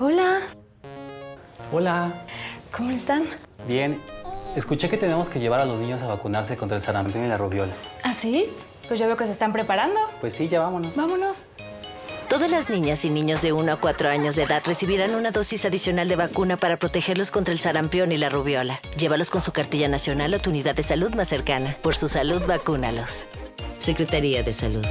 Hola, Hola. ¿cómo están? Bien. Escuché que tenemos que llevar a los niños a vacunarse contra el sarampión y la rubiola. ¿Ah, sí? Pues ya veo que se están preparando. Pues sí, ya vámonos. Vámonos. Todas las niñas y niños de 1 a 4 años de edad recibirán una dosis adicional de vacuna para protegerlos contra el sarampión y la rubiola. Llévalos con su cartilla nacional o tu unidad de salud más cercana. Por su salud, vacúnalos. Secretaría de Salud.